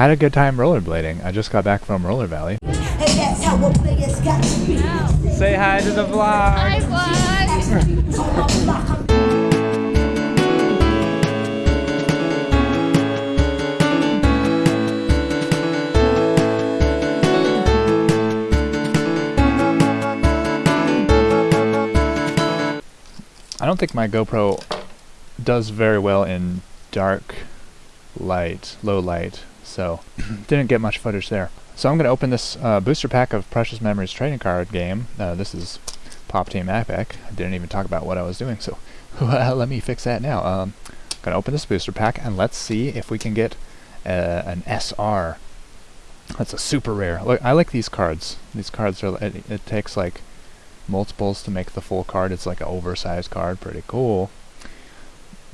Had a good time rollerblading. I just got back from Roller Valley. And that's how a got to be. Say hi to the vlog. Hi, vlog. I don't think my GoPro does very well in dark light, low light, so didn't get much footage there. So I'm going to open this uh, booster pack of Precious Memories trading card game. Uh, this is Pop Team Epic. I didn't even talk about what I was doing, so let me fix that now. Um, going to open this booster pack and let's see if we can get uh, an SR. That's a super rare. Look, I like these cards. These cards are. It, it takes like multiples to make the full card. It's like an oversized card. Pretty cool.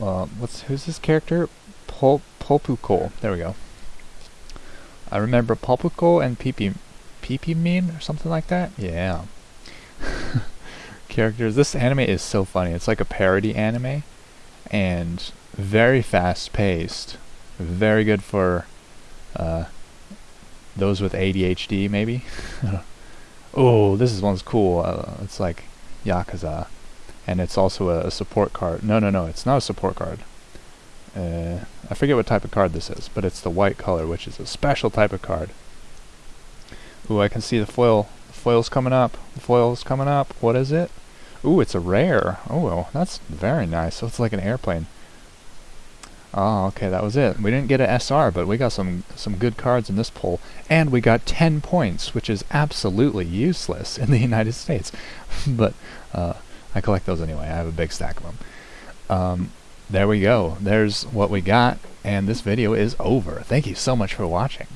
Uh, what's who's this character? Pul Pulpuko. There we go. I remember Pulpuko and Pipi Mean or something like that. Yeah. Characters. This anime is so funny. It's like a parody anime, and very fast paced. Very good for uh, those with ADHD, maybe. oh, this is one's cool. Uh, it's like Yakuza, and it's also a, support card. No, no, no, it's not a support card. I forget what type of card this is, but it's the white color, which is a special type of card. Ooh, I can see the foil. The foil's coming up. The foil's coming up. What is it? Ooh, it's a rare. Oh, that's very nice. So it's like an airplane. Oh, okay, that was it. We didn't get an SR, but we got some some good cards in this pull, and we got 10 points, which is absolutely useless in the United States. but uh, I collect those anyway. I have a big stack of them. Um, there we go. There's what we got, and this video is over. Thank you so much for watching.